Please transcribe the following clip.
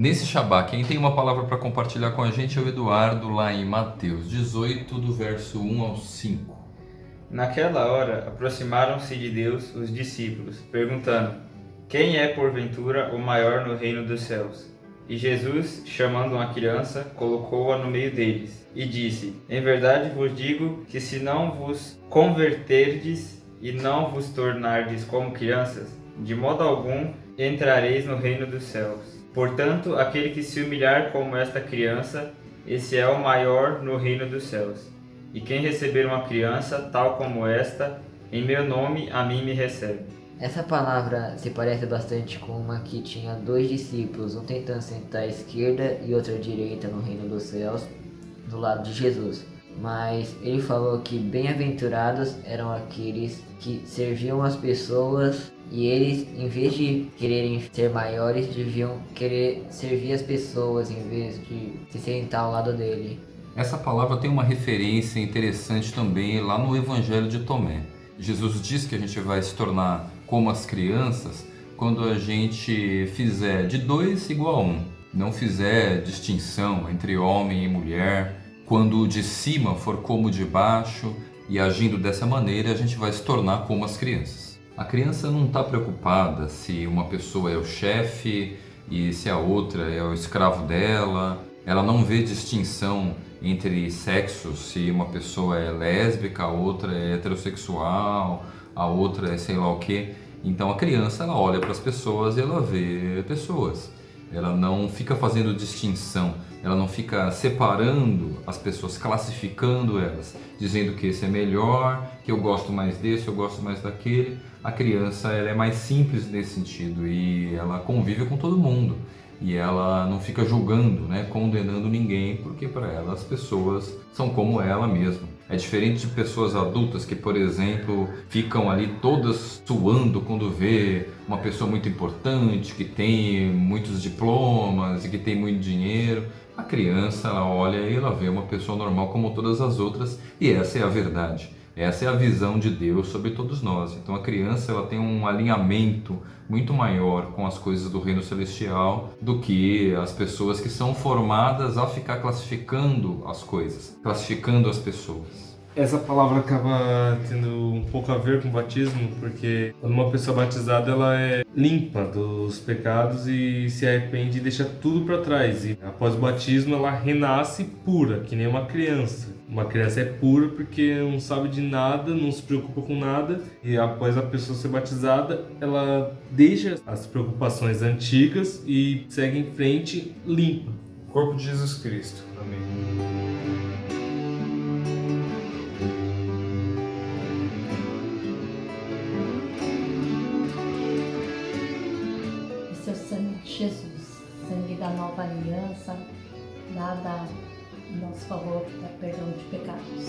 Nesse Shabá, quem tem uma palavra para compartilhar com a gente é o Eduardo, lá em Mateus 18, do verso 1 ao 5. Naquela hora, aproximaram-se de Deus os discípulos, perguntando: Quem é, porventura, o maior no reino dos céus? E Jesus, chamando uma criança, colocou-a no meio deles, e disse: Em verdade vos digo que se não vos converterdes e não vos tornardes como crianças, de modo algum entrareis no reino dos céus. Portanto, aquele que se humilhar como esta criança, esse é o maior no reino dos céus. E quem receber uma criança tal como esta, em meu nome, a mim me recebe. Essa palavra se parece bastante com uma que tinha dois discípulos, um tentando sentar à esquerda e outro à direita no reino dos céus, do lado de Jesus. Mas ele falou que bem-aventurados eram aqueles que serviam as pessoas e eles, em vez de quererem ser maiores, deviam querer servir as pessoas em vez de se sentar ao lado dele. Essa palavra tem uma referência interessante também lá no Evangelho de Tomé. Jesus diz que a gente vai se tornar como as crianças quando a gente fizer de dois igual a um, não fizer distinção entre homem e mulher, quando o de cima for como o de baixo e agindo dessa maneira a gente vai se tornar como as crianças. A criança não está preocupada se uma pessoa é o chefe e se a outra é o escravo dela. Ela não vê distinção entre sexos, se uma pessoa é lésbica, a outra é heterossexual, a outra é sei lá o que. Então a criança ela olha para as pessoas e ela vê pessoas. Ela não fica fazendo distinção, ela não fica separando as pessoas, classificando elas, dizendo que esse é melhor, que eu gosto mais desse, eu gosto mais daquele. A criança ela é mais simples nesse sentido e ela convive com todo mundo e ela não fica julgando, né, condenando ninguém, porque para ela as pessoas são como ela mesma. É diferente de pessoas adultas que, por exemplo, ficam ali todas suando quando vê uma pessoa muito importante, que tem muitos diplomas e que tem muito dinheiro. A criança, ela olha e ela vê uma pessoa normal como todas as outras e essa é a verdade. Essa é a visão de Deus sobre todos nós. Então a criança ela tem um alinhamento muito maior com as coisas do reino celestial do que as pessoas que são formadas a ficar classificando as coisas, classificando as pessoas. Essa palavra acaba tendo um pouco a ver com batismo, porque quando uma pessoa batizada ela é limpa dos pecados e se arrepende e deixa tudo para trás. E após o batismo ela renasce pura, que nem uma criança. Uma criança é pura porque não sabe de nada, não se preocupa com nada, e após a pessoa ser batizada, ela deixa as preocupações antigas e segue em frente limpa. Corpo de Jesus Cristo. Amém. Jesus, sangue da nova aliança, dada em nosso favor para perdão de pecados.